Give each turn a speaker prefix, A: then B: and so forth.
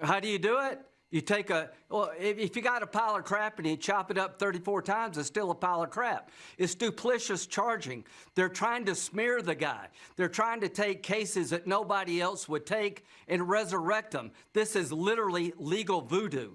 A: How do you do it? You take a, well, if, if you got a pile of crap and you chop it up 34 times, it's still a pile of crap. It's duplicious charging. They're trying to smear the guy. They're trying to take cases that nobody else would take and resurrect them. This is literally legal voodoo.